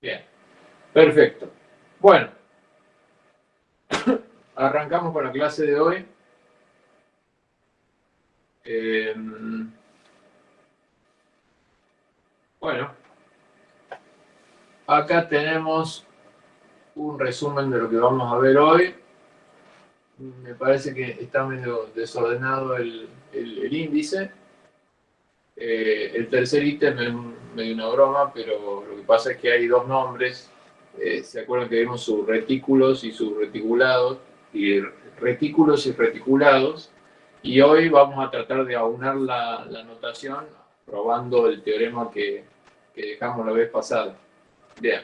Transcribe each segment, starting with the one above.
Bien, perfecto. Bueno, arrancamos con la clase de hoy. Eh, bueno, acá tenemos un resumen de lo que vamos a ver hoy. Me parece que está medio desordenado el, índice. Eh, el tercer ítem medio una broma, pero lo que pasa es que hay dos nombres. Eh, ¿Se acuerdan que vimos sus retículos y sus reticulados? Y retículos y reticulados. Y hoy vamos a tratar de aunar la, notación probando el teorema que, que dejamos la vez pasada. Bien.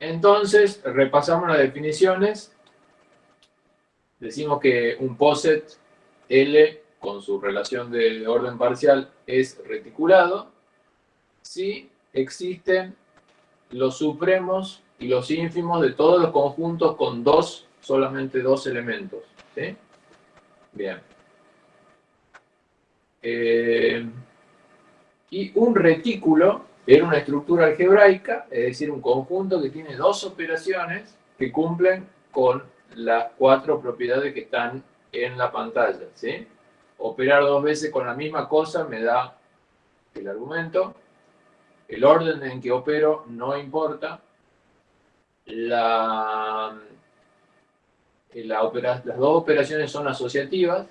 Entonces, repasamos las definiciones. Decimos que un poset L con su relación de orden parcial es reticulado si existen los supremos y los ínfimos de todos los conjuntos con dos, solamente dos elementos. ¿sí? Bien. Eh, y un retículo era una estructura algebraica, es decir, un conjunto que tiene dos operaciones que cumplen con las cuatro propiedades que están en la pantalla. ¿sí? Operar dos veces con la misma cosa me da el argumento. El orden en que opero no importa. La, la las dos operaciones son asociativas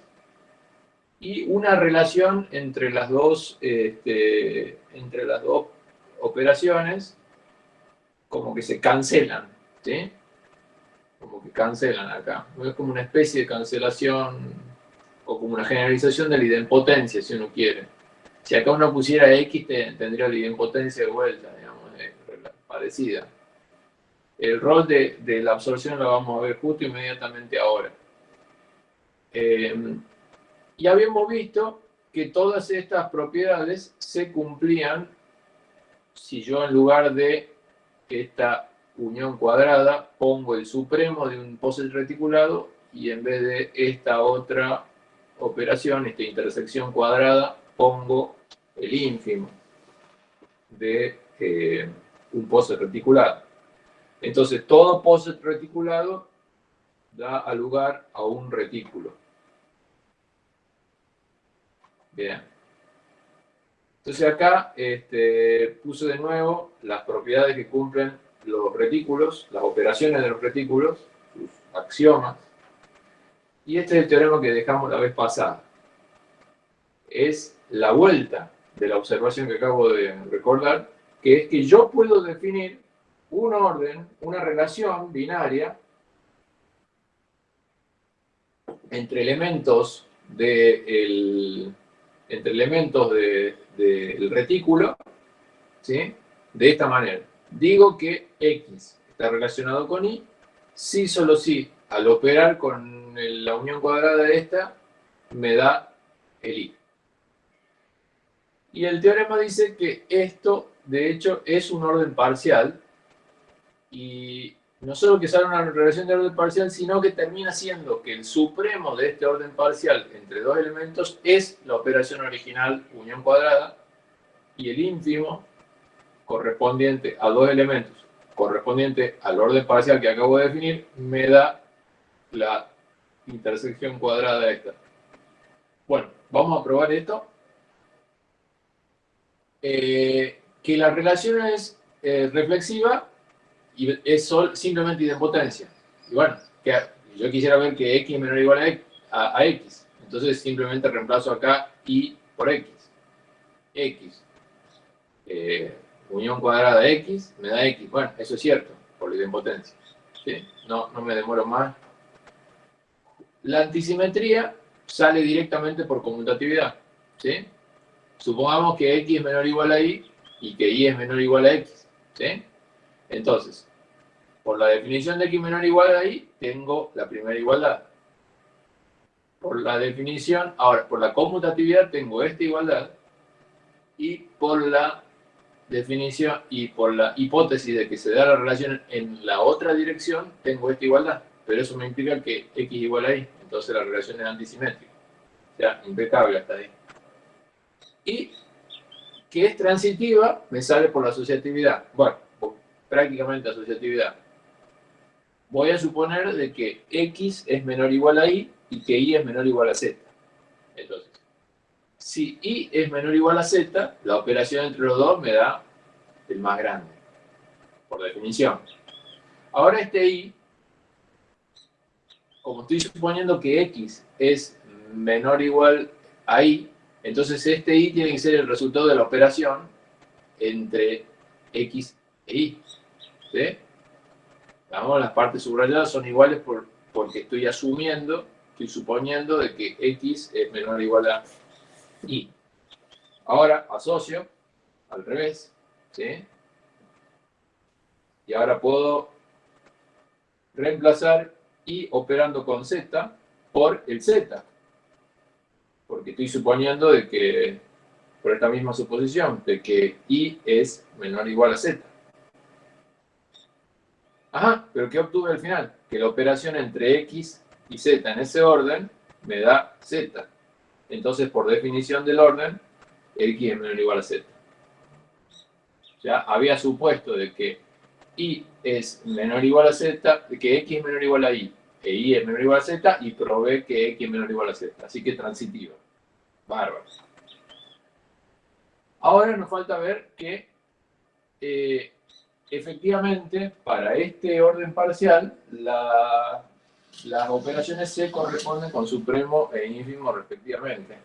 y una relación entre las dos, este, entre las dos operaciones como que se cancelan, ¿sí? Como que cancelan acá. Es como una especie de cancelación o como una generalización de la idempotencia, si uno quiere. Si acá uno pusiera X, tendría la idempotencia de vuelta, digamos, parecida. El rol de, la absorción lo vamos a ver justo inmediatamente ahora. Eh, y habíamos visto que todas estas propiedades se cumplían si yo en lugar de esta unión cuadrada pongo el supremo de un poset reticulado y en vez de esta otra operación, esta intersección cuadrada, pongo el ínfimo de eh, un poset reticulado. Entonces, todo poset reticulado da lugar a un retículo. Bien. Entonces acá este, puse de nuevo las propiedades que cumplen los retículos, las operaciones de los retículos, sus axiomas. Y este es el teorema que dejamos la vez pasada. Es la vuelta de la observación que acabo de recordar, que es que yo puedo definir un orden, una relación binaria entre elementos del entre elementos del retículo, ¿sí? de esta manera. Digo que X está relacionado con Y, si solo si al operar con la unión cuadrada de esta, me da el Y. Y el teorema dice que esto, de hecho, es un orden parcial, y no solo que sale una relación de orden parcial, sino que termina siendo que el supremo de este orden parcial entre dos elementos es la operación original unión cuadrada y el ínfimo correspondiente a dos elementos correspondiente al orden parcial que acabo de definir me da la intersección cuadrada esta. Bueno, vamos a probar esto. Eh, que la relación es eh, reflexiva y es simplemente idempotencia. Y bueno, que yo quisiera ver que x menor o igual a, x. Entonces simplemente reemplazo acá y por x. x. Eh, unión cuadrada de x me da x. Bueno, eso es cierto, por la idempotencia. No, no me demoro más. La antisimetría sale directamente por conmutatividad. ¿sí? Supongamos que x es menor o igual a y y que y es menor o igual a x. Entonces, por la definición de x menor o igual a y, tengo la primera igualdad. Por la definición, ahora, por la conmutatividad tengo esta igualdad, y por la definición y por la hipótesis de que se da la relación en la otra dirección, tengo esta igualdad. Pero eso me implica que x igual a y, entonces la relación es antisimétrica. O sea, impecable hasta ahí. Y que es transitiva, me sale por la asociatividad. Bueno, prácticamente asociatividad. Voy a suponer de que x es menor o igual a y y que y es menor o igual a z. Entonces, si y es menor o igual a z, la operación entre los dos me da el más grande, por definición. Ahora este y, como estoy suponiendo que x es menor o igual a y, entonces este y tiene que ser el resultado de la operación entre x e y. ¿Sí? Vamos, las partes subrayadas son iguales por, porque estoy asumiendo, estoy suponiendo de que x es menor o igual a y. Ahora asocio al revés, ¿sí? Y ahora puedo reemplazar y operando con z por el z. Porque estoy suponiendo de que, por esta misma suposición, de que y es menor o igual a z. Ajá, pero ¿qué obtuve al final? Que la operación entre x y z en ese orden me da z. Entonces, por definición del orden, x es menor o igual a z. Ya había supuesto de que y es menor o igual a z, que x es menor o igual a y, e y es menor o igual a z, y probé que x es menor o igual a z. Así que transitiva. Bárbaro. Ahora nos falta ver que eh, efectivamente para este orden parcial las operaciones se corresponden con supremo e ínfimo respectivamente.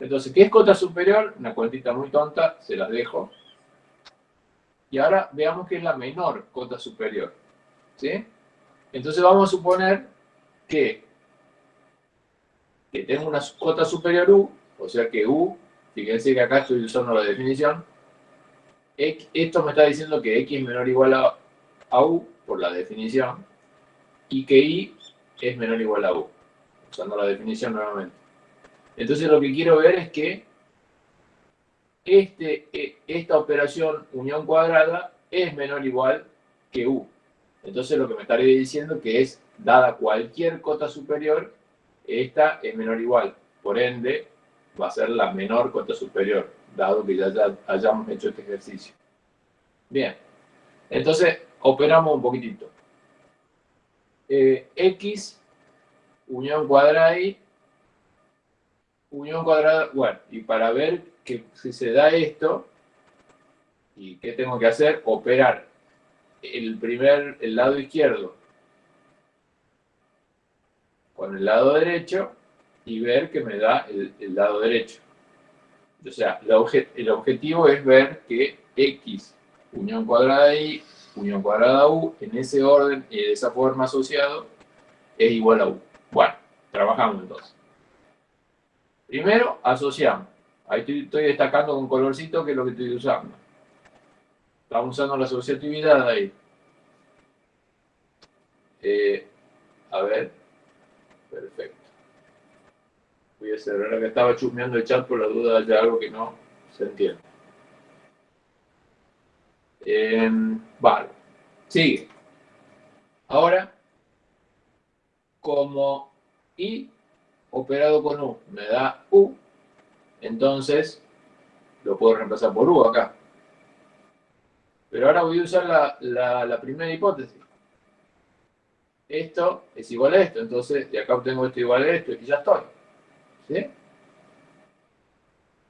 Entonces, ¿qué es cota superior? Una cuentita muy tonta, se las dejo. Y ahora veamos qué es la menor cota superior. ¿Sí? Entonces vamos a suponer que, que tengo una cota superior U, o sea que U, fíjense que acá estoy usando la definición, esto me está diciendo que x es menor o igual a, a, u, por la definición, y que y es menor o igual a u, usando la definición nuevamente. Entonces lo que quiero ver es que este, e, esta operación unión cuadrada es menor o igual que u. Entonces lo que me estaría diciendo que es, dada cualquier cota superior, esta es menor o igual. Por ende, va a ser la menor cota superior, dado que ya, hayamos hecho este ejercicio. Bien, entonces operamos un poquitito. Eh, X, unión cuadrada y unión cuadrada, bueno, y para ver que si se da esto, ¿y qué tengo que hacer? Operar el primer, el lado izquierdo con el lado derecho y ver que me da el, lado derecho. O sea, el objetivo es ver que X, unión cuadrada Y, unión cuadrada U, en ese orden y de esa forma asociado, es igual a U. Bueno, trabajamos entonces. Primero, asociamos. Ahí estoy, destacando con colorcito que es lo que estoy usando. Estamos usando la asociatividad ahí. Eh, a ver. Perfecto. Voy a cerrar que estaba chusmeando el chat por la duda de algo que no se entiende. Em, vale. Sigue. Ahora, como i operado con u me da u, entonces lo puedo reemplazar por u acá. Pero ahora voy a usar la, la primera hipótesis. Esto es igual a esto, entonces de acá obtengo esto igual a esto y ya estoy. ¿Sí?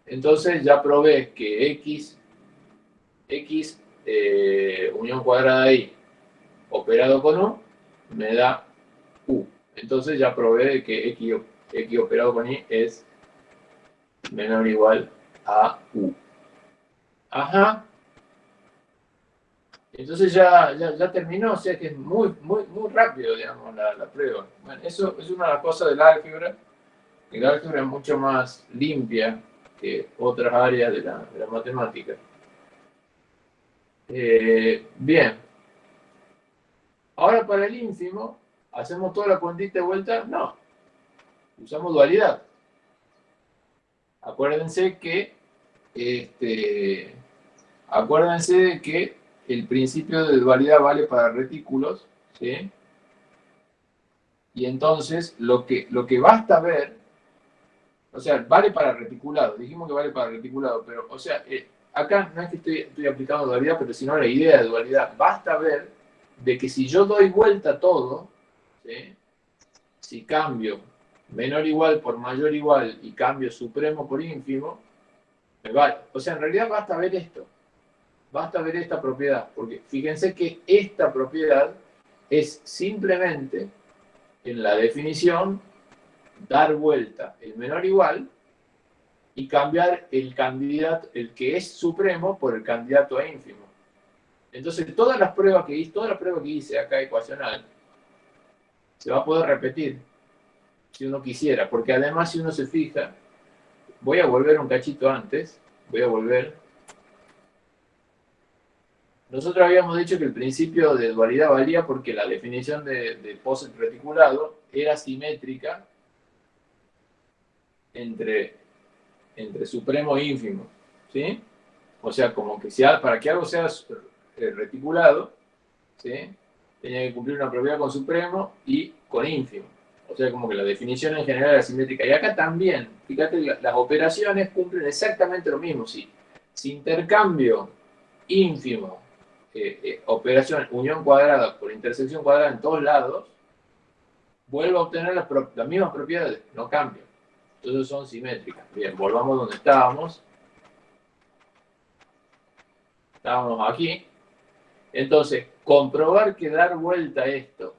Entonces ya probé que x, x eh, unión cuadrada y operado con u me da u. Entonces ya probé que x, x operado con y es menor o igual a u. Ajá. Entonces ya, ya, terminó, o sea que es muy, muy, muy rápido, digamos, la, la prueba. Bueno, eso es una de cosas del álgebra el álgebra es mucho más limpia que otras áreas de la, matemática. Eh, bien. Ahora para el ínfimo, ¿hacemos toda la cuantita de vuelta? No. Usamos dualidad. Acuérdense que este, acuérdense que el principio de dualidad vale para retículos. Y entonces lo que, lo que basta ver o sea, vale para reticulado. Dijimos que vale para reticulado, pero, o sea, eh, acá no es que estoy, estoy aplicando dualidad, pero sino la idea de dualidad. Basta ver de que si yo doy vuelta todo, si cambio menor igual por mayor igual y cambio supremo por ínfimo, me vale. O sea, en realidad basta ver esto. Basta ver esta propiedad. Porque fíjense que esta propiedad es simplemente, en la definición, dar vuelta el menor igual y cambiar el candidato, el que es supremo, por el candidato a ínfimo. Entonces, todas las pruebas que hice, toda la prueba que hice acá ecuacional, se va a poder repetir si uno quisiera, porque además si uno se fija, voy a volver un cachito antes, voy a volver. Nosotros habíamos dicho que el principio de dualidad valía porque la definición de, de reticulado era simétrica entre, entre supremo e ínfimo, ¿sí? O sea, como que si, para que algo sea eh, reticulado, ¿sí? tenía que cumplir una propiedad con supremo y con ínfimo. O sea, como que la definición en general era simétrica. Y acá también, fíjate, las operaciones cumplen exactamente lo mismo. Si, intercambio ínfimo, eh, eh, operación unión cuadrada por intersección cuadrada en todos lados, vuelvo a obtener las, mismas propiedades, no cambia. Entonces son simétricas. Bien, volvamos donde estábamos. Estábamos aquí. Entonces, comprobar que dar vuelta esto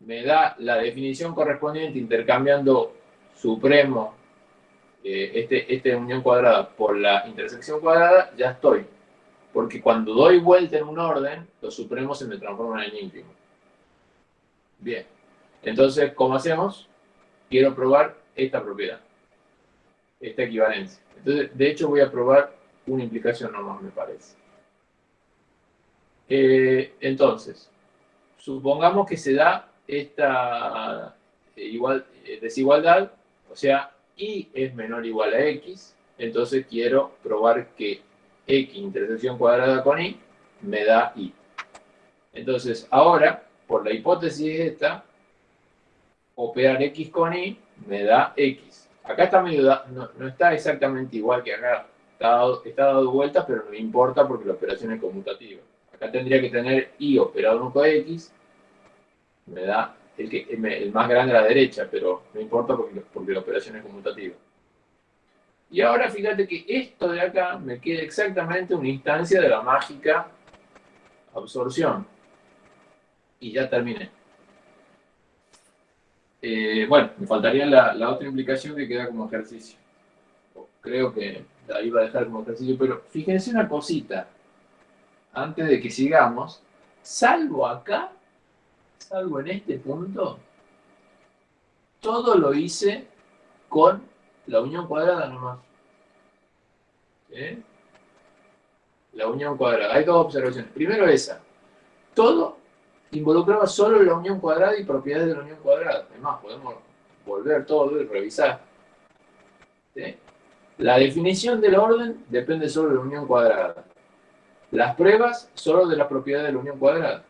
me da la definición correspondiente intercambiando supremo, eh, este, este unión cuadrada por la intersección cuadrada, ya estoy. Porque cuando doy vuelta en un orden, los supremos se me transforman en ínfimo. Bien. Entonces, ¿cómo hacemos? Quiero probar esta propiedad, esta equivalencia. Entonces, de hecho, voy a probar una implicación nomás, me parece. Eh, entonces, supongamos que se da esta eh, igual, eh, desigualdad, o sea, y es menor o igual a x, entonces quiero probar que x intersección cuadrada con y me da y. Entonces, ahora, por la hipótesis esta, operar x con y me da x. Acá está medio, no, no está exactamente igual que acá, está dado, está dado vuelta, pero no importa porque la operación es conmutativa. Acá tendría que tener y operado con x, me da el, que, el más grande a la derecha, pero no importa porque, porque la operación es conmutativa. Y ahora fíjate que esto de acá me queda exactamente una instancia de la mágica absorción. Y ya terminé. Eh, bueno, me faltaría la, la, otra implicación que queda como ejercicio. Creo que la iba a dejar como ejercicio, pero fíjense una cosita. Antes de que sigamos, salvo acá, salvo en este punto, todo lo hice con la unión cuadrada nomás. La unión cuadrada. Hay dos observaciones. Primero esa. Todo involucraba solo la unión cuadrada y propiedades de la unión cuadrada. Además, podemos volver todo y revisar. La definición del orden depende solo de la unión cuadrada. Las pruebas solo de la propiedad de la unión cuadrada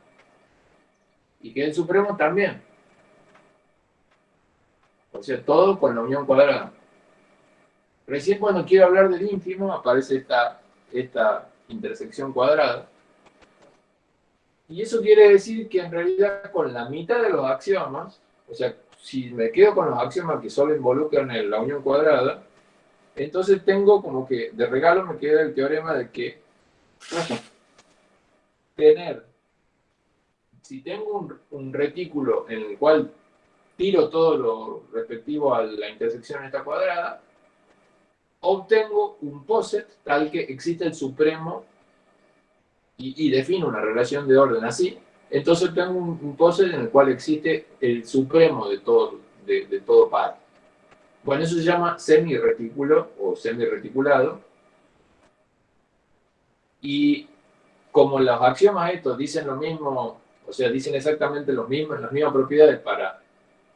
y que el supremo también. O sea, todo con la unión cuadrada. Recién cuando quiero hablar del ínfimo aparece esta, esta intersección cuadrada. Y eso quiere decir que en realidad con la mitad de los axiomas, o sea, si me quedo con los axiomas que solo involucran la unión cuadrada, entonces tengo como que de regalo me queda el teorema de que tener si tengo un, retículo en el cual tiro todo lo respectivo a la intersección esta cuadrada, obtengo un poset tal que existe el supremo y, defino una relación de orden así, entonces tengo un, poset en el cual existe el supremo de todo, de, de todo par. Bueno, eso se llama semi-retículo o semi-reticulado. Y como los axiomas estos dicen lo mismo o sea, dicen exactamente lo mismo, las mismas propiedades para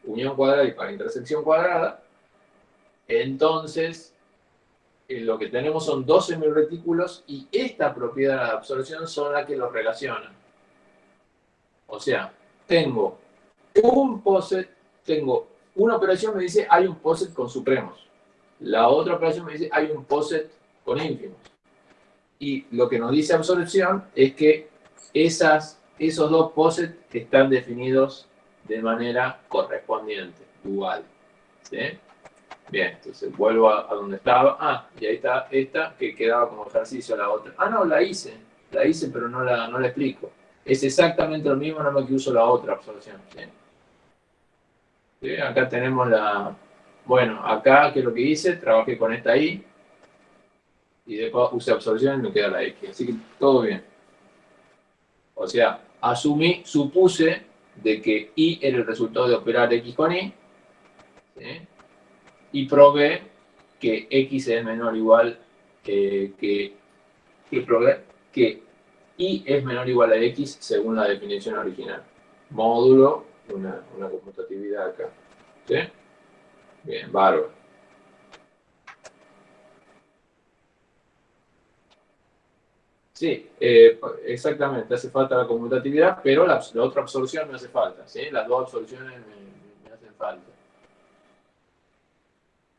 unión cuadrada y para intersección cuadrada. Entonces, eh, lo que tenemos son dos semiretículos y esta propiedad de absorción son las que los relacionan. O sea, tengo un poset, tengo una operación me dice hay un poset con supremos. La otra operación me dice hay un poset con ínfimos. Y lo que nos dice absorción es que esas, esos dos posets están definidos de manera correspondiente, dual. ¿sí? Bien, entonces vuelvo a, donde estaba. Ah, y ahí está esta que quedaba como ejercicio la otra. Ah, no, la hice. La hice, pero no la, no la explico. Es exactamente lo mismo, nada más que uso la otra absorción. Acá tenemos la... Bueno, acá, que es lo que hice? Trabajé con esta I. Y después usé absorción y me queda la X. Así que todo bien. O sea, asumí, supuse de que I era el resultado de operar X con Y. Y probé que X es menor o igual que, que, que, que y es menor o igual a x según la definición original. Módulo, una, una conmutatividad acá. Bien, bárbaro. Sí, eh, exactamente, hace falta la conmutatividad, pero la, otra absorción no hace falta, ¿sí? Las dos absorciones me, me hacen falta.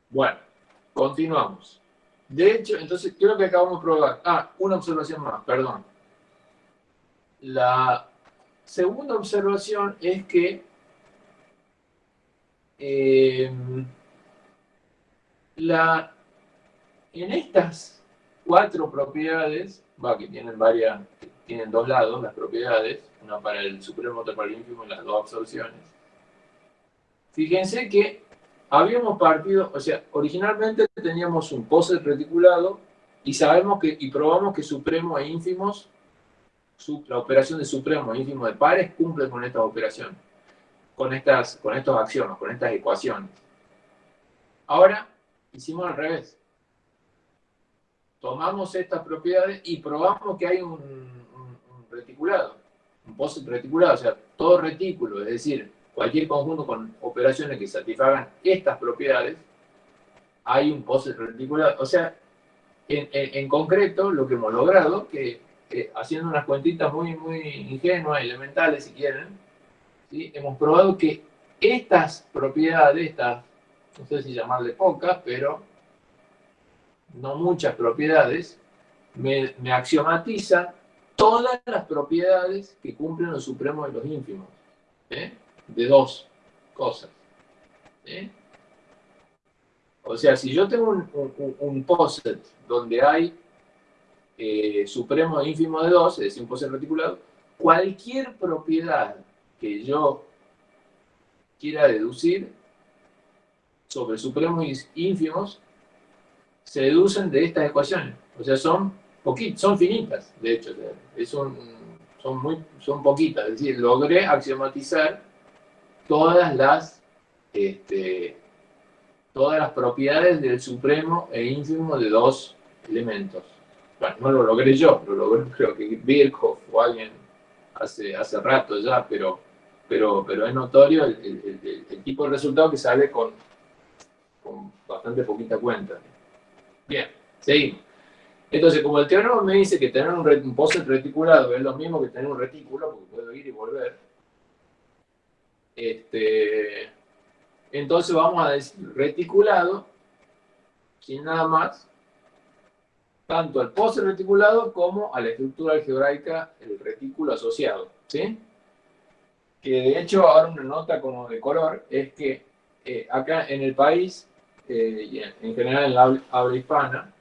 Bueno, continuamos. De hecho, entonces, ¿qué es lo que acabamos de probar? Ah, una observación más, perdón. La segunda observación es que eh, la, en estas cuatro propiedades, va, que tienen varias, tienen dos lados las propiedades, una para el supremo, otra para el ínfimo, las dos absorciones. Fíjense que habíamos partido, o sea, originalmente teníamos un poset reticulado y sabemos que, y probamos que supremo e ínfimos la operación de supremo ínfimo de pares cumple con esta operación, con, estas, con estos axiomas, con estas ecuaciones. Ahora, hicimos al revés. Tomamos estas propiedades y probamos que hay un, reticulado, un poset reticulado, o sea, todo retículo, es decir, cualquier conjunto con operaciones que satisfagan estas propiedades, hay un poset reticulado. O sea, en, en concreto, lo que hemos logrado, que haciendo unas cuentitas muy, muy ingenuas, elementales si quieren, ¿sí? hemos probado que estas propiedades, estas, no sé si llamarle pocas, pero no muchas propiedades, me, axiomatizan todas las propiedades que cumplen los supremos y los ínfimos, ¿eh? de dos cosas. ¿eh? O sea, si yo tengo un, un, poset donde hay eh, supremo e ínfimo de 2, es decir, un poset reticulado, cualquier propiedad que yo quiera deducir sobre supremos e ínfimos se deducen de estas ecuaciones. O sea, son poquitas, son finitas, de hecho. son, muy, son poquitas. Es decir, logré axiomatizar todas las, este, todas las propiedades del supremo e ínfimo de dos elementos bueno, no lo logré yo, lo logré creo que Birkhoff o alguien hace, hace rato ya, pero, pero, pero es notorio el, tipo de resultado que sale con, con bastante poquita cuenta. Bien, seguimos. Entonces, como el teorema me dice que tener un, un poset reticulado es lo mismo que tener un retículo, porque puedo ir y volver, este, entonces vamos a decir reticulado, sin nada más, tanto al poste reticulado como a la estructura algebraica, el retículo asociado. ¿sí? Que de hecho, ahora una nota como de color, es que eh, acá en el país, eh, en, general en la habla, hispana,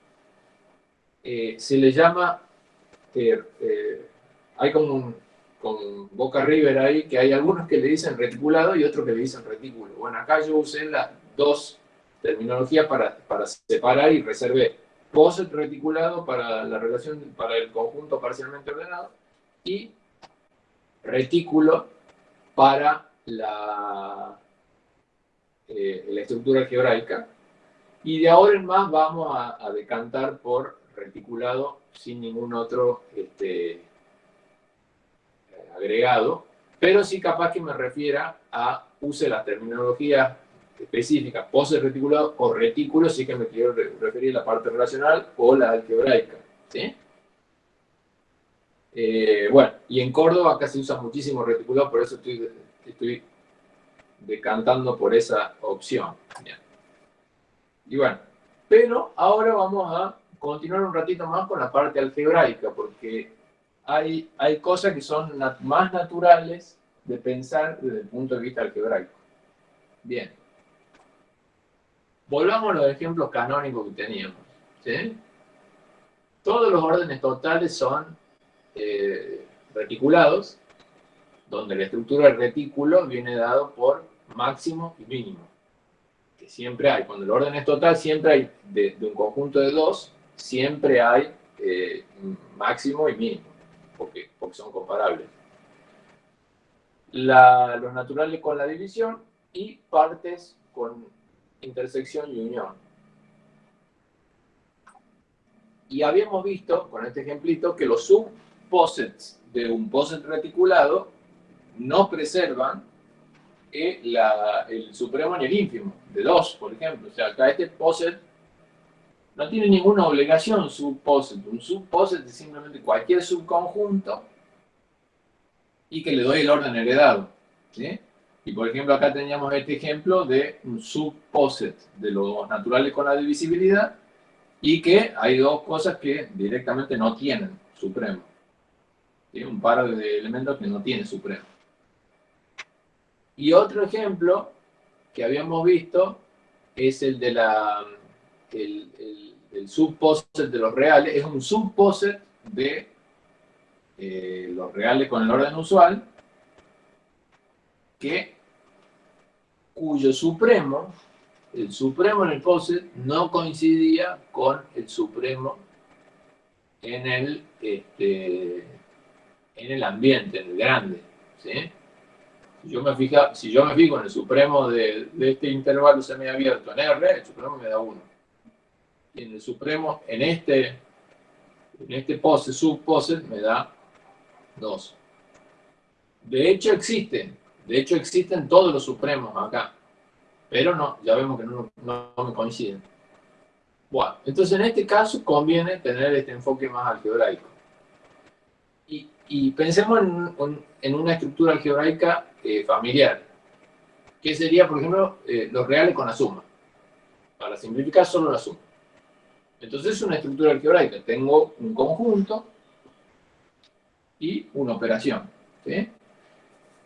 eh, se le llama, hay como un, con Boca River ahí, que hay algunos que le dicen reticulado y otros que le dicen retículo. Bueno, acá yo usé las dos terminologías para, para separar y reservé POSET reticulado para la relación, para el conjunto parcialmente ordenado y retículo para la, eh, la estructura algebraica. Y de ahora en más vamos a, decantar por reticulado sin ningún otro este, agregado, pero sí capaz que me refiera a use la terminología específica, pose reticulado o retículo, sí que me quiero referir a la parte relacional o la algebraica. ¿sí? Eh, bueno, y en Córdoba acá se usa muchísimo reticulado, por eso estoy, estoy decantando por esa opción. Y bueno, pero ahora vamos a continuar un ratito más con la parte algebraica, porque hay, hay cosas que son más naturales de pensar desde el punto de vista algebraico. Bien. Volvamos a los ejemplos canónicos que teníamos. Todos los órdenes totales son eh, reticulados, donde la estructura del retículo viene dado por máximo y mínimo. Siempre hay, cuando el orden es total, siempre hay, de, un conjunto de dos, siempre hay eh, máximo y mínimo, porque son comparables. los naturales con la división y partes con intersección y unión. Y habíamos visto, con este ejemplito, que los subposets de un poset reticulado no preservan el supremo ni el ínfimo, de 2, por ejemplo. O sea, acá este poset no tiene ninguna obligación subposet. Un subposet es simplemente cualquier subconjunto y que le doy el orden heredado. Y por ejemplo, acá teníamos este ejemplo de un subposet de los naturales con la divisibilidad y que hay dos cosas que directamente no tienen supremo. Un par de elementos que no tienen supremo. Y otro ejemplo que habíamos visto es el de la el, el, de los reales, es un subposet de eh, los reales con el orden usual, que, cuyo supremo, el supremo en el poset, no coincidía con el supremo en el, este, en el ambiente, en el grande. ¿sí? Yo me, fija, si yo me fijo en el supremo de, este intervalo semiabierto en R, el supremo me da 1. Y en el supremo, en este, en este pose, subpose, me da 2. De hecho existen, de hecho existen todos los supremos acá. Pero no, ya vemos que no, no me coinciden. Bueno, entonces en este caso conviene tener este enfoque más algebraico. Y, pensemos en, una estructura algebraica eh, familiar, que sería, por ejemplo, eh, los reales con la suma. Para simplificar, solo la suma. Entonces es una estructura algebraica. Tengo un conjunto y una operación.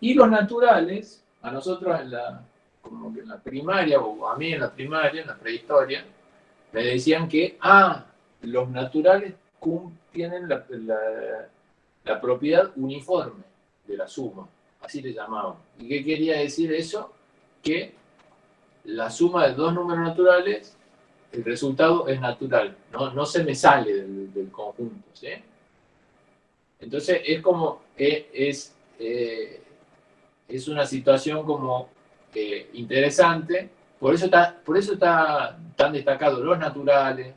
Y los naturales, a nosotros en la, como que en la primaria, o a mí en la primaria, en la prehistoria, me decían que, ah, los naturales tienen la propiedad uniforme de la suma así le llamaban. ¿Y qué quería decir eso? Que la suma de dos números naturales, el resultado es natural, no, no se me sale del, conjunto. Entonces es como, es, eh, es una situación como eh, interesante, por eso, está, por eso está tan destacado los naturales,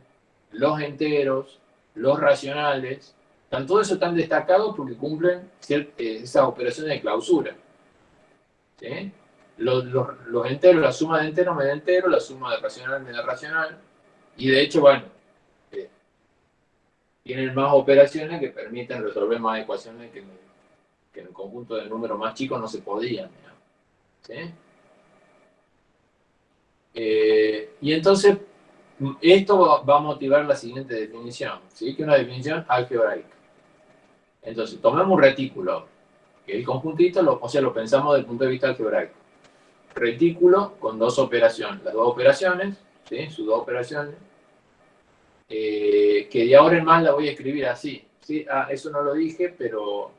los enteros, los racionales, todo eso tan destacados porque cumplen eh, esas operaciones de clausura. Los, enteros, la suma de enteros me da entero, la suma de racional me racional. Y de hecho, bueno, eh, tienen más operaciones que permiten resolver más ecuaciones que, en el conjunto de números más chicos no se podían. Eh, y entonces, esto va a motivar la siguiente definición, que es una definición algebraica. Entonces, tomemos un retículo, que el conjuntito, o sea, lo pensamos desde el punto de vista algebraico. Retículo con dos operaciones, las dos operaciones, ¿sí? sus dos operaciones, eh, que de ahora en más la voy a escribir así. ¿sí? Ah, eso no lo dije, pero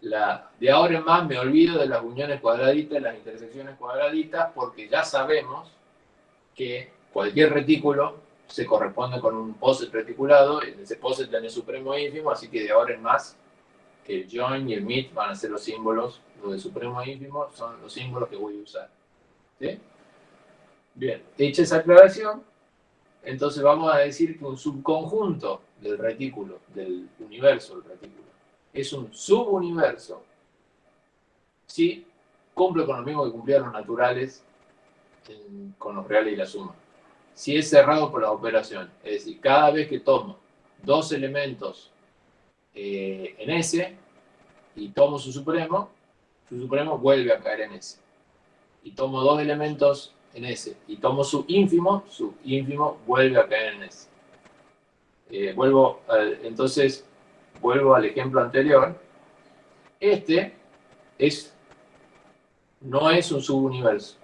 de ahora en más me olvido de las uniones cuadraditas, las intersecciones cuadraditas, porque ya sabemos que cualquier retículo se corresponde con un poset reticulado, en ese poset tiene supremo ínfimo, así que de ahora en más el join y el meet van a ser los símbolos, los de supremo ínfimo son los símbolos que voy a usar. Bien, hecha esa aclaración, entonces vamos a decir que un subconjunto del retículo, del universo del retículo, es un subuniverso. Si cumple con lo mismo que cumplían los naturales con los reales y la suma si es cerrado por la operación. Es decir, cada vez que tomo dos elementos eh, en S y tomo su supremo, su supremo vuelve a caer en S. Y tomo dos elementos en S y tomo su ínfimo, su ínfimo vuelve a caer en S. eh, vuelvo, entonces, vuelvo al ejemplo anterior. Este es, no es un subuniverso.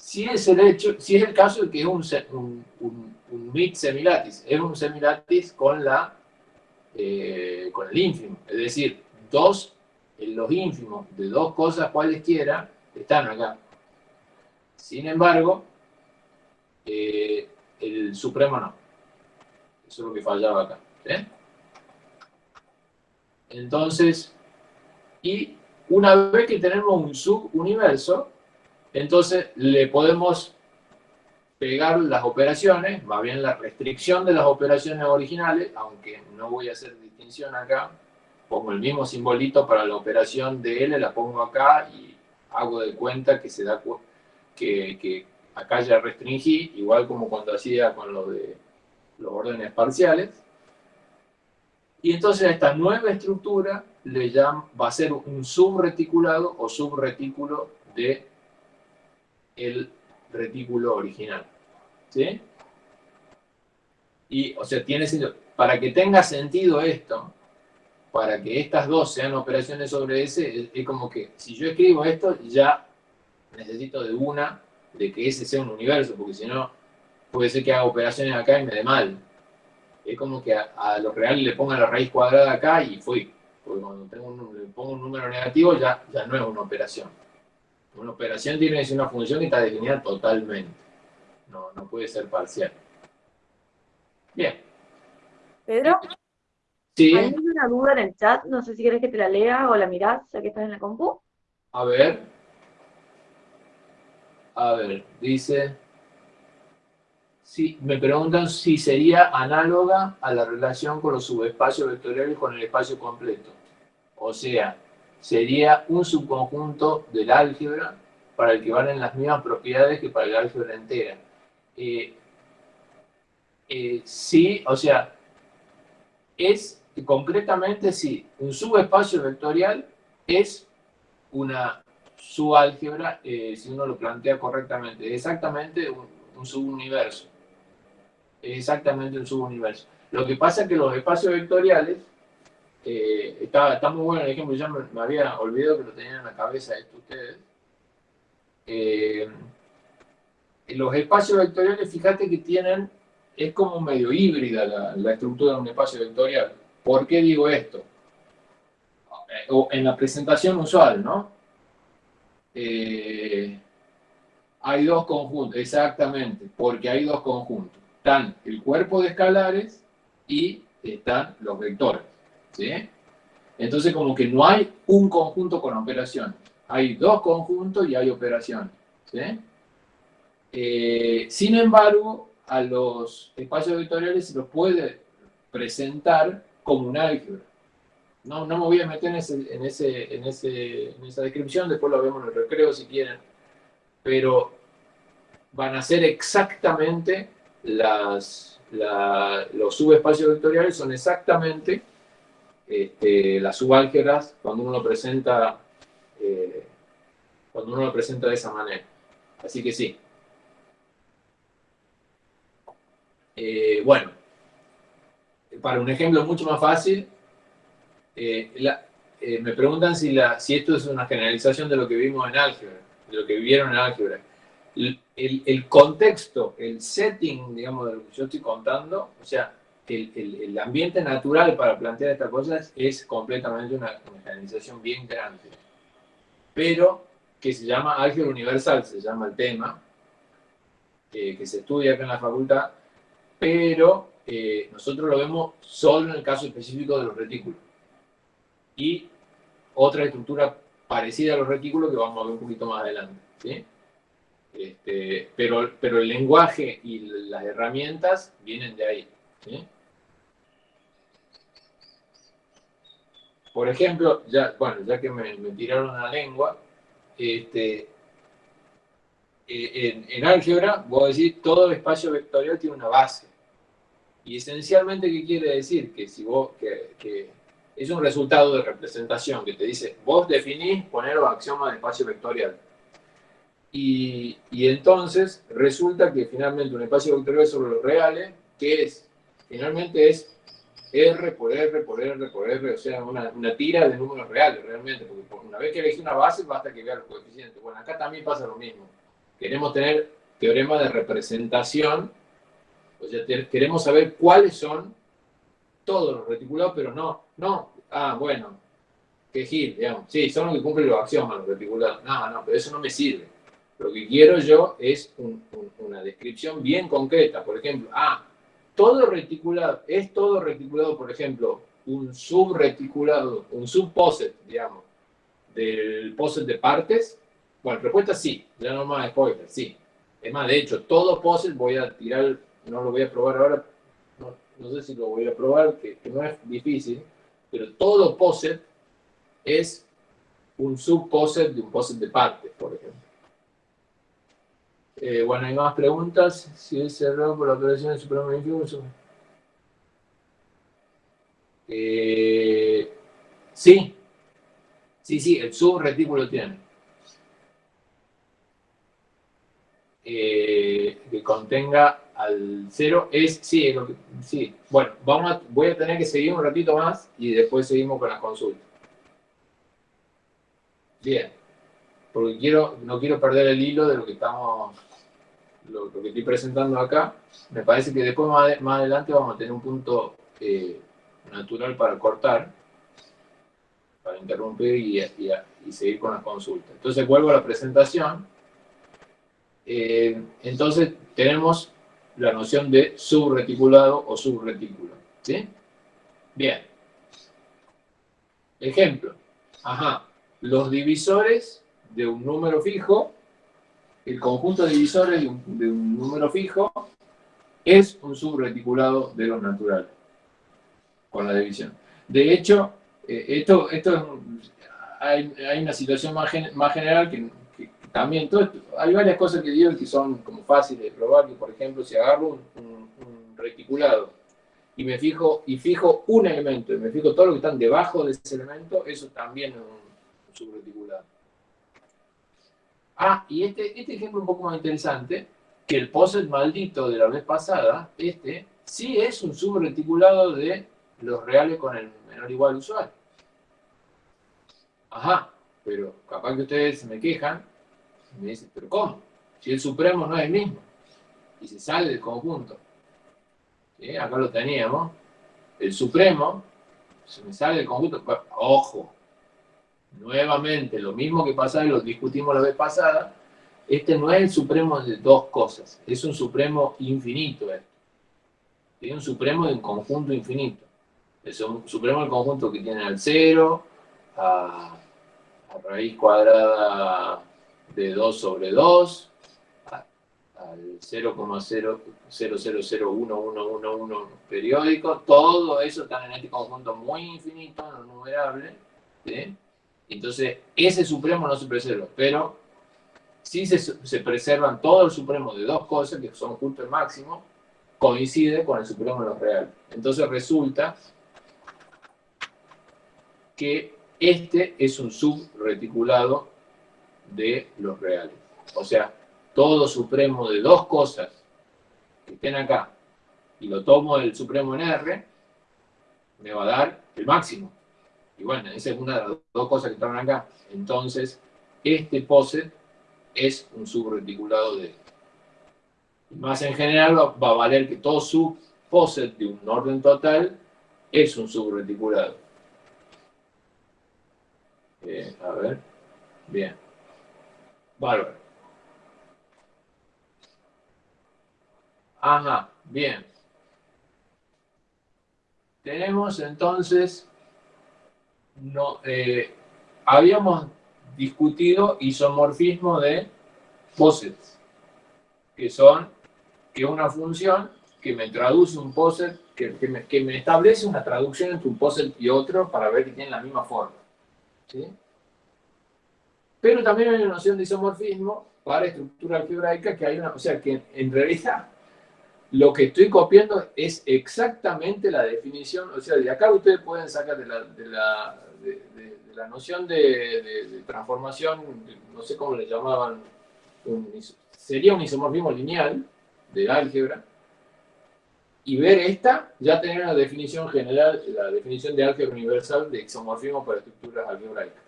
Si es el hecho, si es el caso de que es un, un, un, semilatis, es un semilatis con la eh, con el ínfimo, es decir, dos, los ínfimos de dos cosas cualesquiera están acá. Sin embargo, eh, el supremo no. Eso es lo que fallaba acá. Entonces, y una vez que tenemos un subuniverso, entonces le podemos pegar las operaciones, más bien la restricción de las operaciones originales, aunque no voy a hacer distinción acá, pongo el mismo simbolito para la operación de L, la pongo acá y hago de cuenta que se da que, que acá ya restringí, igual como cuando hacía con lo de los órdenes parciales. Y entonces a esta nueva estructura le llama, va a ser un subreticulado o subretículo de el retículo original. ¿Sí? Y, o sea, tiene sentido. Para que tenga sentido esto, para que estas dos sean operaciones sobre S, es, como que si yo escribo esto, ya necesito de una de que ese sea un universo, porque si no, puede ser que haga operaciones acá y me dé mal. Es como que a, lo real le ponga la raíz cuadrada acá y fui. Porque cuando tengo un, le pongo un número negativo ya, ya no es una operación. Una operación tiene que ser una función que está definida totalmente. No, no puede ser parcial. Bien. Pedro. Sí. Hay una duda en el chat, no sé si quieres que te la lea o la mirás, ya que estás en la compu. A ver. A ver, dice... Sí, me preguntan si sería análoga a la relación con los subespacios vectoriales con el espacio completo. O sea, sería un subconjunto del álgebra para el que valen las mismas propiedades que para el álgebra entera. Eh, eh, sí, o sea, es concretamente sí, un subespacio vectorial es una subálgebra, eh, si uno lo plantea correctamente, exactamente un, un subuniverso. Exactamente un subuniverso. Lo que pasa es que los espacios vectoriales eh, está, muy bueno el ejemplo, ya me, había olvidado que lo tenían en la cabeza esto ustedes. Eh, los espacios vectoriales, fíjate que tienen, es como medio híbrida la, estructura de un espacio vectorial. ¿Por qué digo esto? Eh, en la presentación usual, ¿no? hay dos conjuntos, exactamente, porque hay dos conjuntos. Están el cuerpo de escalares y están los vectores. ¿Sí? Entonces como que no hay un conjunto con operaciones, hay dos conjuntos y hay operaciones. ¿sí? Eh, sin embargo, a los espacios vectoriales se los puede presentar como un álgebra. No, no me voy a meter en, ese, en, ese, en, ese, en esa descripción, después lo vemos en el recreo si quieren, pero van a ser exactamente las, los subespacios vectoriales son exactamente este, las subálgebras cuando uno lo presenta eh, cuando uno lo presenta de esa manera. Así que sí. Eh, bueno, para un ejemplo mucho más fácil, eh, me preguntan si, la, si esto es una generalización de lo que vimos en álgebra, de lo que vivieron en álgebra. El, el, contexto, el setting, digamos, de lo que yo estoy contando, o sea, el, ambiente natural para plantear estas cosas es completamente una, organización bien grande. Pero que se llama álgebra universal, se llama el tema, eh, que se estudia acá en la facultad, pero eh, nosotros lo vemos solo en el caso específico de los retículos. Y otra estructura parecida a los retículos que vamos a ver un poquito más adelante. Este, pero, pero el lenguaje y las herramientas vienen de ahí. Por ejemplo, ya, bueno, ya que me, tiraron la lengua, este, eh, en, álgebra, voy a decir, todo espacio vectorial tiene una base. Y esencialmente, ¿qué quiere decir? Que si vos, que, es un resultado de representación, que te dice, vos definís poner los axiomas de espacio vectorial. Y, y, entonces resulta que finalmente un espacio vectorial sobre los reales, que es finalmente es R por R por R por R, o sea, una, tira de números reales realmente, porque una vez que elegí una base basta que vea los coeficientes. Bueno, acá también pasa lo mismo. Queremos tener teorema de representación, o sea, queremos saber cuáles son todos los reticulados, pero no, no, ah, bueno, que gil, digamos, sí, son los que cumplen los axiomas, los reticulados. No, no, pero eso no me sirve. Lo que quiero yo es una descripción bien concreta, por ejemplo, ah, todo reticulado, es todo reticulado, por ejemplo, un subreticulado, un subposet, digamos, del poset de partes? Bueno, respuesta sí, ya no más spoiler, sí. Es más, de hecho, todo poset voy a tirar, no lo voy a probar ahora, no, sé si lo voy a probar, que, no es difícil, pero todo poset es un subposet de un poset de partes, por ejemplo. Eh, bueno, hay más preguntas. Si es cerrado por la operación del Supremo Infuso. Eh, sí. Sí, sí, el subretículo tiene. Eh, que contenga al cero es, sí, lo que, sí. Bueno, vamos voy a tener que seguir un ratito más y después seguimos con la consulta. Bien, porque quiero, no quiero perder el hilo de lo que estamos lo, que estoy presentando acá, me parece que después más, adelante vamos a tener un punto eh, natural para cortar, para interrumpir y, seguir con la consulta. Entonces vuelvo a la presentación. Eh, entonces tenemos la noción de subreticulado o subretículo. ¿Sí? Bien. Ejemplo. Ajá. Los divisores de un número fijo el conjunto de divisores de un, número fijo es un subreticulado de los naturales, con la división. De hecho, eh, esto, esto hay, una situación más, más general que, también, hay varias cosas que digo que son como fáciles de probar, que por ejemplo, si agarro un, reticulado y me fijo, y fijo un elemento, y me fijo todo lo que están debajo de ese elemento, eso también es un subreticulado. Ah, y este, este ejemplo un poco más interesante, que el poset maldito de la vez pasada, este, sí es un subreticulado de los reales con el menor igual usual. Ajá, pero capaz que ustedes me quejan y me dicen, pero ¿cómo? Si el supremo no es el mismo y se sale del conjunto. Acá lo teníamos. El supremo se me sale del conjunto. Ojo, nuevamente, lo mismo que pasaba y lo discutimos la vez pasada, este no es el supremo de dos cosas, es un supremo infinito esto. Es un supremo de un conjunto infinito. Es un supremo del conjunto que tiene al cero, a, raíz cuadrada de 2 sobre 2, al 0,00011111 periódico, todo eso está en este conjunto muy infinito, no numerable. Entonces, ese supremo no se preserva, pero si se, preservan todos los supremos de dos cosas, que son el máximo, coincide con el supremo de los reales. Entonces resulta que este es un subreticulado de los reales. O sea, todo supremo de dos cosas que estén acá y lo tomo del supremo en R, me va a dar el máximo. Y bueno, esa es una de las dos cosas que están acá. Entonces, este poset es un subreticulado de Más en general va a valer que todo subposet de un orden total es un subreticulado. Eh, a ver. Bien. Bárbaro. Ajá, bien. Tenemos entonces no, eh, habíamos discutido isomorfismo de posets, que son, que una función que me traduce un poset, que, me, establece una traducción entre un poset y otro para ver que tienen la misma forma. Pero también hay una noción de isomorfismo para estructura algebraica que hay una, o sea que en realidad lo que estoy copiando es exactamente la definición, o sea, de acá ustedes pueden sacar de la, la noción de, transformación, no sé cómo le llamaban, sería un isomorfismo lineal de álgebra, y ver esta, ya tener la definición general, la definición de álgebra universal de isomorfismo para estructuras algebraicas.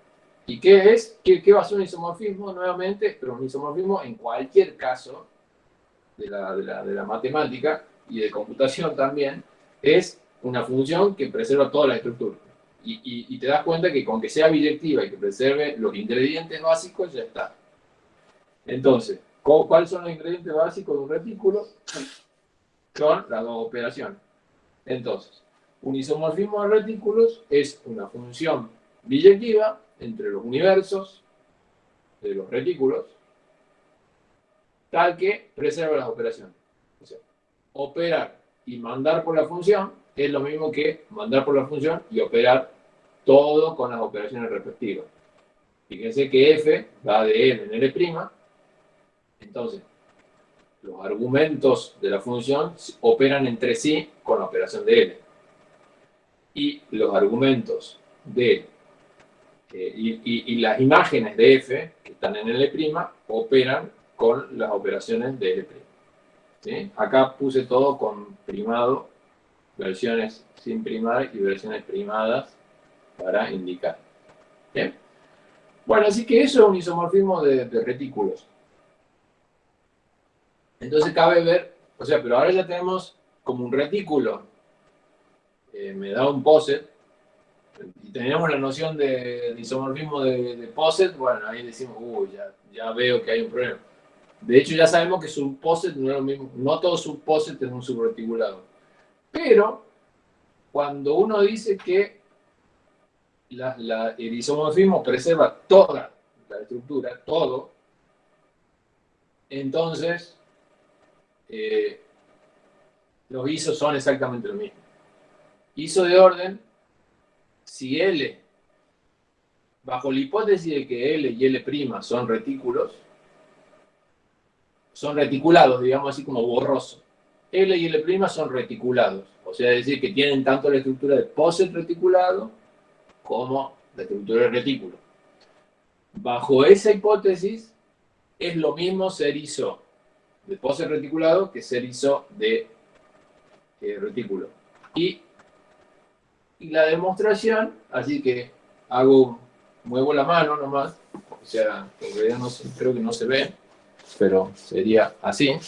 ¿Y qué es? ¿Qué, qué va a ser un isomorfismo nuevamente? Pero un isomorfismo en cualquier caso de la, de la, de la matemática y de computación también, es una función que preserva toda la estructura. Y, y, te das cuenta que con que sea biyectiva y que preserve los ingredientes básicos, ya está. Entonces, ¿cuáles son los ingredientes básicos de un retículo? Son las dos operaciones. Entonces, un isomorfismo de retículos es una función biyectiva entre los universos de los retículos, tal que preserva las operaciones. O sea, operar y mandar por la función es lo mismo que mandar por la función y operar todo con las operaciones respectivas. Fíjense que f va de n en l', entonces los argumentos de la función operan entre sí con la operación de L. Y los argumentos de, eh, y, las imágenes de F, que están en L', operan con las operaciones de L'. ¿Sí? Acá puse todo con primado, versiones sin primar y versiones primadas para indicar. Bueno, así que eso es un isomorfismo de retículos. Entonces cabe ver, o sea, pero ahora ya tenemos como un retículo, eh, me da un poset, y tenemos la noción de, isomorfismo de, de, poset, bueno, ahí decimos, uy, ya, veo que hay un problema. De hecho, ya sabemos que subposet no es lo mismo, no todo subposet es un subreticulado. Pero, cuando uno dice que el isomorfismo preserva toda la estructura, todo, entonces eh, los ISO son exactamente lo mismo. ISO de orden, si L, bajo la hipótesis de que L y L' son retículos, son reticulados, digamos así como borroso. L y L' son reticulados, o sea, es decir, que tienen tanto la estructura de poset reticulado como la estructura de retículo. Bajo esa hipótesis, es lo mismo ser ISO de pose reticulado que ser ISO de eh, retículo. Y, la demostración, así que hago, muevo la mano nomás, o sea, creo que no se ve, pero sería así,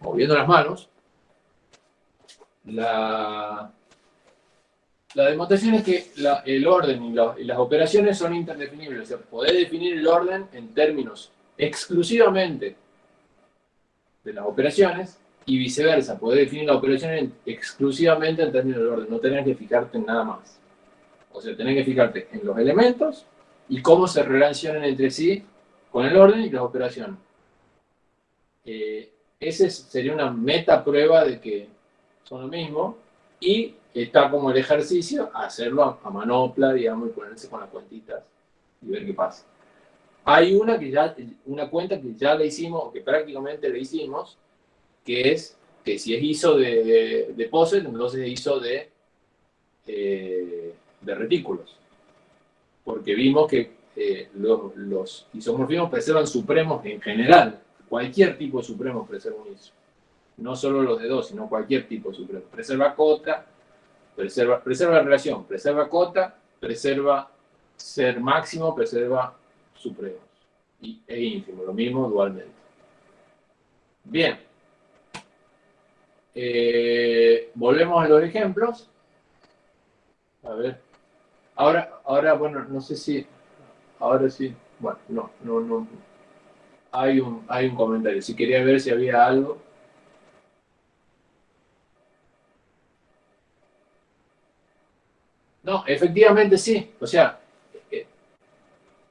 moviendo las manos. La, la demostración es que el orden y, las operaciones son interdefinibles, o sea, poder definir el orden en términos exclusivamente de las operaciones y viceversa, poder definir la operación exclusivamente en términos de orden, no tener que fijarte en nada más. O sea, tener que fijarte en los elementos y cómo se relacionan entre sí con el orden y las operaciones. Eh, esa sería una meta prueba de que son lo mismo y está como el ejercicio hacerlo a, manopla, digamos, y ponerse con las cuentitas y ver qué pasa. Hay una, que ya, una cuenta que ya le hicimos, que prácticamente le hicimos, que es que si es ISO de, de, de POSET, entonces es ISO de, eh, de retículos. Porque vimos que eh, los, los, isomorfismos preservan supremos en general. Cualquier tipo supremo preserva un ISO. No solo los de dos, sino cualquier tipo supremo. Preserva cota, preserva, preserva la relación, preserva cota, preserva ser máximo, preserva supremos y, e ínfimo, lo mismo dualmente. Bien. Eh, volvemos a los ejemplos. A ver. Ahora, ahora, bueno, no sé si... Ahora sí. Bueno, no, no, no. Hay un, hay un comentario. Si quería ver si había algo. No, efectivamente sí. O sea,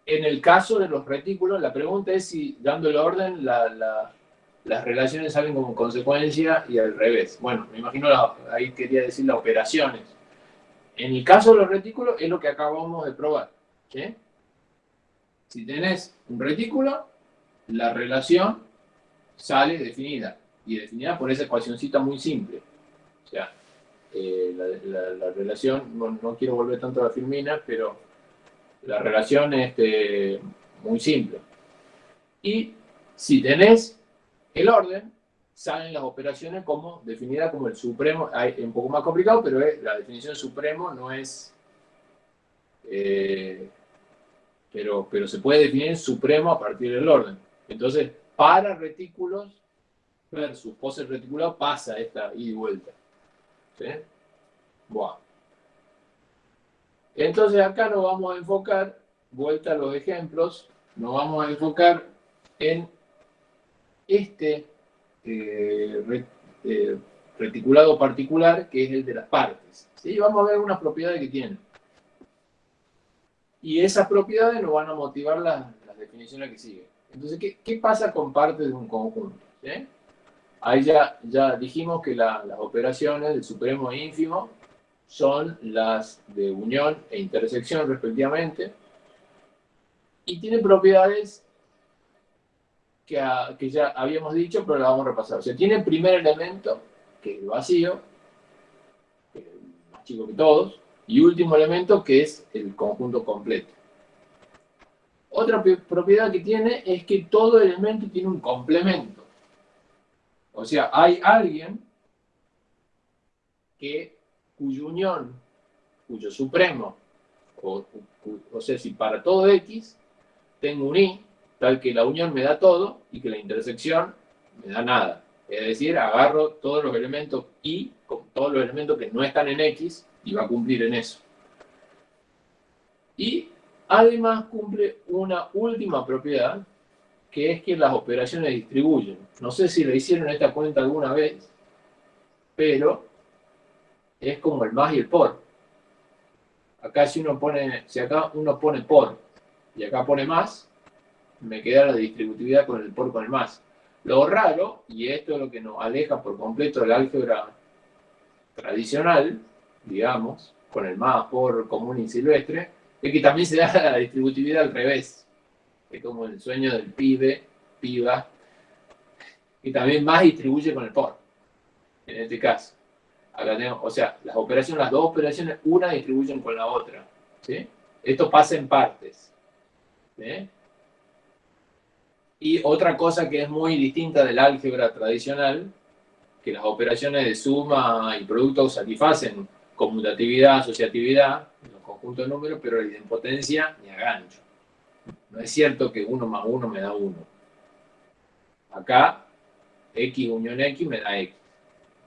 en el caso de los retículos, la pregunta es si, dando el orden, las relaciones salen como consecuencia y al revés. Bueno, me imagino, ahí quería decir las operaciones. En el caso de los retículos, es lo que acabamos de probar. Si tenés un retículo, la relación sale definida. Y definida por esa ecuacióncita muy simple. O sea, eh, la, relación, no, no quiero volver tanto a la firmina, pero la relación es muy simple. Y si tenés el orden, salen las operaciones como definidas como el supremo, es un poco más complicado, pero la definición supremo no es, eh, pero, pero se puede definir supremo a partir del orden. Entonces, para retículos versus poses reticulados pasa esta ida y vuelta. ¿Sí? Entonces acá nos vamos a enfocar, vuelta a los ejemplos, nos vamos a enfocar en este eh, eh, reticulado particular, que es el de las partes. ¿sí? Vamos a ver unas propiedades que tiene. Y esas propiedades nos van a motivar las, definiciones que siguen. Entonces, ¿qué, pasa con partes de un conjunto? Ahí ya, ya dijimos que las operaciones del supremo e ínfimo son las de unión e intersección respectivamente, y tiene propiedades que, ya habíamos dicho, pero la vamos a repasar. O sea, tiene primer elemento, que es el vacío, que es más chico que todos, y último elemento, que es el conjunto completo. Otra propiedad que tiene es que todo elemento tiene un complemento. O sea, hay alguien que, cuya unión, cuyo supremo, o, o sea, si para todo X, tengo un Y, tal que la unión me da todo y que la intersección me da nada. Es decir, agarro todos los elementos y con todos los elementos que no están en X y va a cumplir en eso. Y además cumple una última propiedad, que es que las operaciones distribuyen. No sé si le hicieron esta cuenta alguna vez, pero es como el más y el por. Acá si uno pone, si acá uno pone por y acá pone más, me queda la distributividad con el por con el más. Lo raro, y esto es lo que nos aleja por completo del álgebra tradicional, digamos, con el más por común y silvestre, es que también se da la distributividad al revés. Es como el sueño del pibe, piba, y también más distribuye con el por, en este caso. O sea, las operaciones, las dos operaciones, una distribuyen con la otra. ¿sí? Esto pasa en partes. Y otra cosa que es muy distinta del álgebra tradicional, que las operaciones de suma y producto satisfacen conmutatividad, asociatividad, conjuntos de números, pero la idempotencia ni a gancho. No es cierto que 1 más 1 me da 1. Acá, x unión x me da x.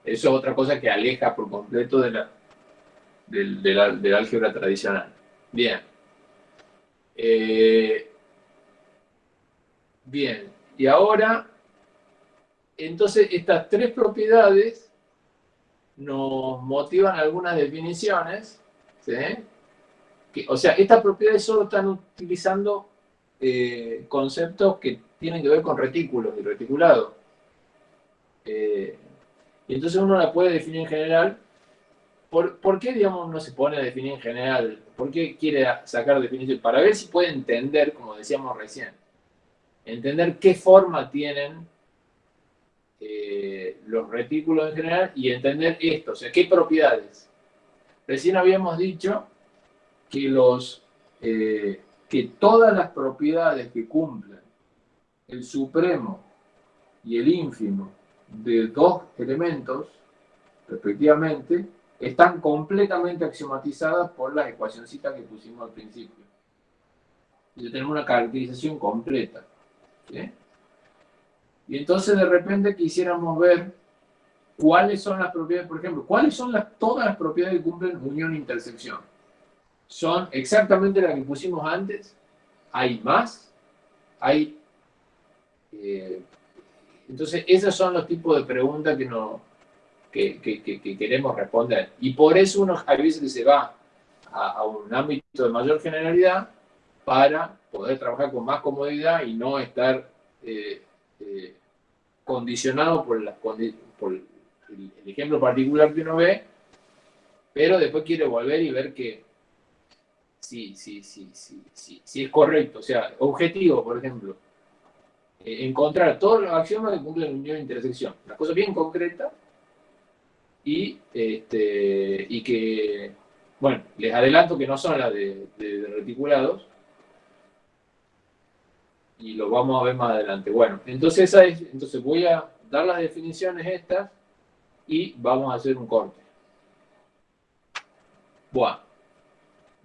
Eso es otra cosa que aleja por completo de la, del, álgebra tradicional. Bien. Eh, Bien, y ahora, entonces estas tres propiedades nos motivan algunas definiciones, ¿sí? O sea, estas propiedades solo están utilizando eh, conceptos que tienen que ver con retículos y reticulados. Eh, y entonces uno la puede definir en general. ¿Por, ¿Por, qué, digamos, no se pone a definir en general? ¿Por qué quiere sacar definición? Para ver si puede entender, como decíamos recién entender qué forma tienen eh, los retículos en general y entender esto, o sea, qué propiedades. Recién habíamos dicho que, los, eh, que todas las propiedades que cumplen el supremo y el ínfimo de dos elementos, respectivamente, están completamente axiomatizadas por las ecuacioncitas que pusimos al principio. Y tenemos una caracterización completa. Y entonces de repente quisiéramos ver cuáles son las propiedades, por ejemplo, cuáles son las, todas las propiedades que cumplen unión e intersección. ¿Son exactamente las que pusimos antes? ¿Hay más? ¿Hay...? Eh, entonces, esos son los tipos de preguntas que, no, que, queremos responder. Y por eso uno a veces que se va a, un ámbito de mayor generalidad para poder trabajar con más comodidad y no estar eh, eh, condicionado por, por el, ejemplo particular que uno ve, pero después quiere volver y ver que sí, sí, sí, sí, es correcto. O sea, objetivo, por ejemplo, eh, encontrar todos los axiomas que cumplen unión e intersección. Una cosa bien concreta y, este, y que, bueno, les adelanto que no son las de reticulados, y lo vamos a ver más adelante. Bueno, entonces, esa es, entonces voy, a, dar las definiciones estas y vamos a hacer un corte. Bueno,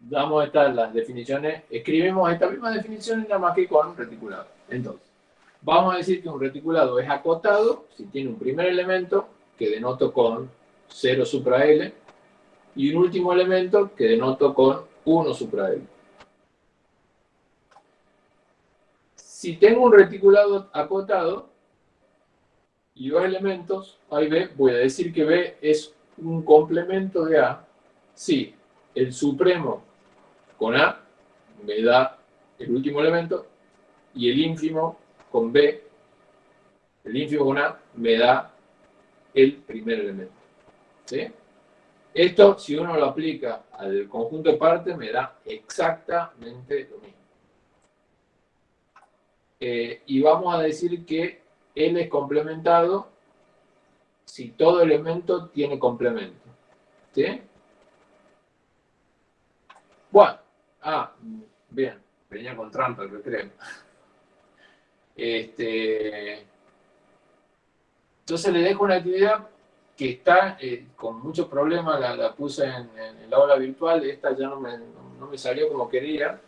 damos estas las definiciones, escribimos estas mismas definiciones nada más que con reticulado. Entonces, vamos a decir que un reticulado es acotado si tiene un primer elemento que denoto con 0 supra L y un último elemento que denoto con 1 supra L. Si tengo un reticulado acotado y dos elementos, A y B, voy a decir que B es un complemento de A si el supremo con A me da el último elemento y el ínfimo con B, el ínfimo con A me da el primer elemento. ¿Sí? Esto, si uno lo aplica al conjunto de partes, me da exactamente lo mismo. Eh, y vamos a decir que L es complementado si todo elemento tiene complemento. ¿Sí? Bueno, ah, bien, venía con trampa el recreo. Este, entonces le dejo una actividad que está eh, con muchos problemas, la, puse en, el aula virtual, esta ya no me, no me salió como quería,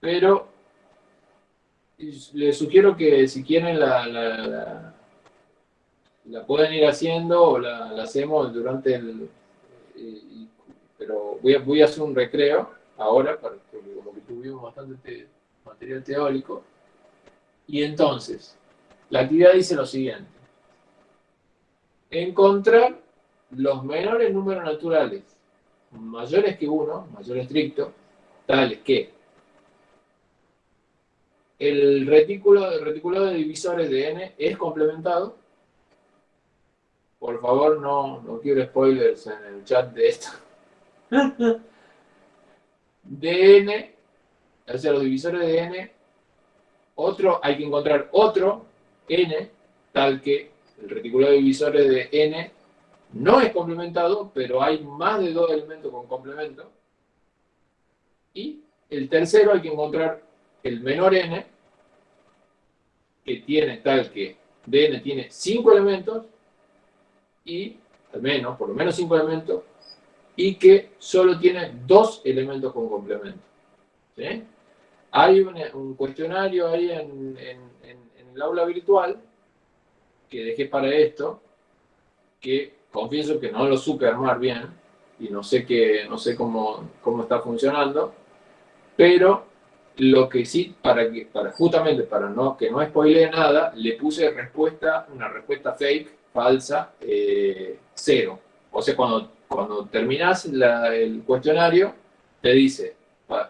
pero les sugiero que si quieren la, la, la, pueden ir haciendo o la, hacemos durante el... Eh, pero voy a, voy a hacer un recreo ahora, porque como que tuvimos bastante material teórico. Y entonces, la actividad dice lo siguiente. Encontrar los menores números naturales mayores que uno, mayor estricto, tales que el retículo, el retículo de divisores de n es complementado. Por favor, no, no quiero spoilers en el chat de esto. de n, o sea, los divisores de n, otro, hay que encontrar otro n, tal que el retículo de divisores de n no es complementado, pero hay más de dos elementos con complemento. Y el tercero hay que encontrar el menor n, que tiene tal que dn tiene cinco elementos, y al menos, por lo menos cinco elementos, y que solo tiene dos elementos con complemento. Hay un, cuestionario ahí en, el aula virtual que dejé para esto, que confieso que no lo supe armar bien, y no sé, qué, no sé cómo, cómo está funcionando, pero lo que sí, para que, para, justamente para no, que no spoilee nada, le puse respuesta, una respuesta fake, falsa, eh, cero. O sea, cuando, cuando terminas el cuestionario, te dice,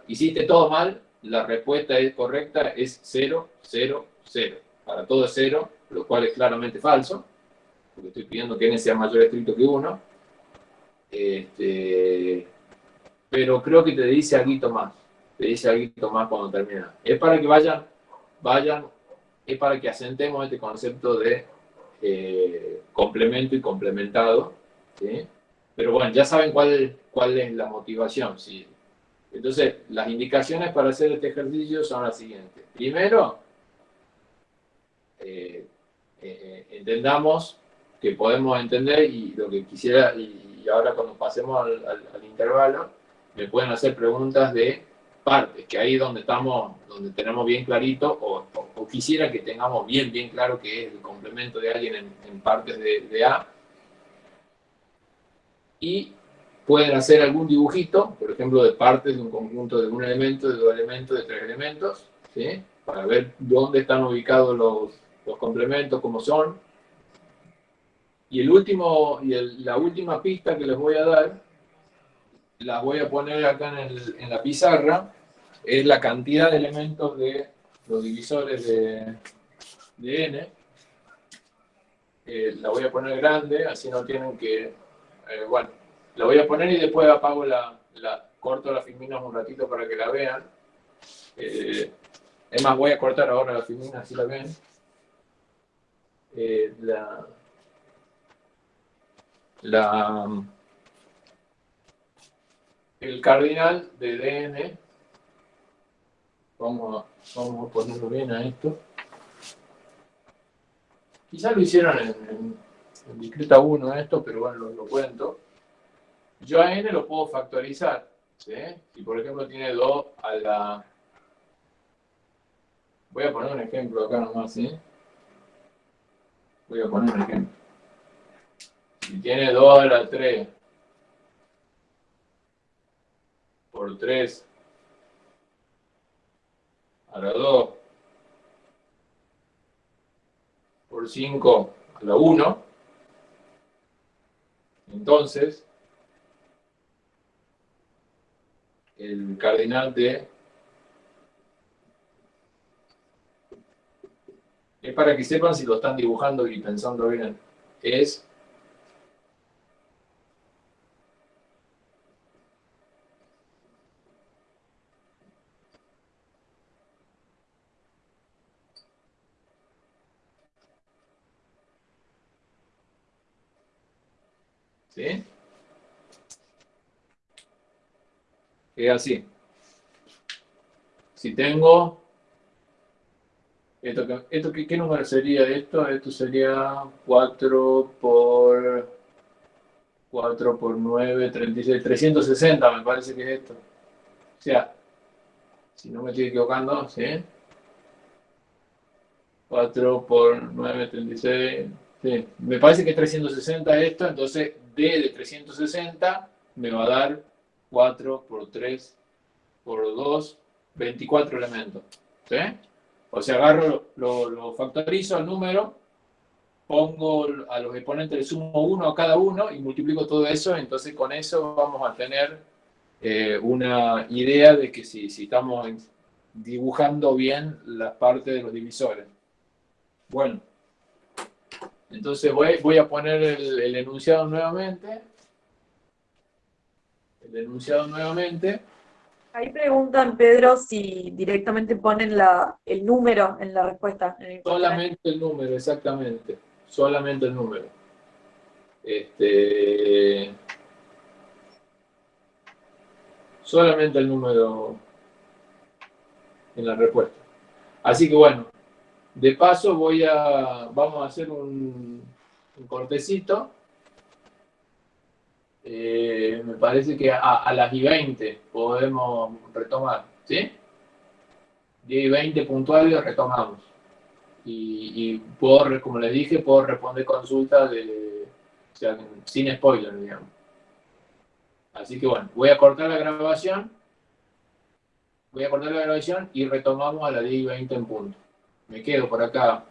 hiciste todo mal, la respuesta es correcta, es cero, cero, cero. Para todo es cero, lo cual es claramente falso, porque estoy pidiendo que n sea mayor estricto que 1. Este, pero creo que te dice algo más te dice algo más cuando termina. Es para que vayan, vayan, es para que asentemos este concepto de eh, complemento y complementado, ¿sí? Pero bueno, ya saben cuál, cuál es la motivación, ¿sí? Entonces, las indicaciones para hacer este ejercicio son las siguientes. Primero, eh, eh, entendamos que podemos entender y lo que quisiera, y, ahora cuando pasemos al intervalo, me pueden hacer preguntas de partes, que ahí donde estamos, donde tenemos bien clarito, o, quisiera que tengamos bien, bien claro que es el complemento de alguien en, partes de, A. Y pueden hacer algún dibujito, por ejemplo, de partes de un conjunto de un elemento, de dos elementos, de tres elementos, ¿sí? para ver dónde están ubicados los, los complementos, cómo son. Y, el último, y la última pista que les voy a dar las voy a poner acá en, la pizarra, es la cantidad de elementos de los divisores de, n. Eh, la voy a poner grande, así no tienen que... Eh, bueno, la voy a poner y después apago la... la corto las filminas un ratito para que la vean. Eh, es más, voy a cortar ahora la filmina, así la ven. la... La el cardinal de DN, vamos a, vamos a ponerlo bien a esto, quizás lo hicieron en, discreta 1 esto, pero bueno, lo, cuento. Yo a n lo puedo factorizar. ¿sí? Si por ejemplo tiene 2 a la... Voy a poner un ejemplo acá nomás, ¿sí? Voy a poner un ejemplo. Si tiene 2 a la 3 por 3 a la 2 por 5 a la 1, entonces el cardinal de es para que sepan si lo están dibujando y pensando bien, es ¿Sí? Es así. Si tengo... Esto, esto ¿qué, número sería esto? Esto sería 4 por 4 por 9, 36, 360 me parece que es esto. O sea, si no me estoy equivocando, ¿sí? 4 por 9, 36, sí. Me parece que es 360 esto, entonces D de 360 me va a dar 4 por 3 por 2, 24 elementos. ¿sí? O sea, agarro, lo, factorizo al número, pongo a los exponentes, le sumo 1 a cada uno y multiplico todo eso, entonces con eso vamos a tener eh, una idea de que si, si estamos dibujando bien las partes de los divisores. Bueno. Entonces voy, a poner el, enunciado nuevamente. El enunciado nuevamente. Ahí preguntan, Pedro, si directamente ponen el número en la respuesta. Solamente el número, exactamente. Solamente el número. Este, solamente el número en la respuesta. Así que bueno, de paso voy a, vamos a hacer un, cortecito. Eh, me parece que a, las y 20 podemos retomar, ¿sí? 10 y 20 puntuales retomamos. Y, puedo, como les dije, puedo responder consultas de, sin spoiler, digamos. Así que bueno, voy a cortar la grabación. Voy a cortar la grabación y retomamos a las 10 y 20 en punto me quedo por acá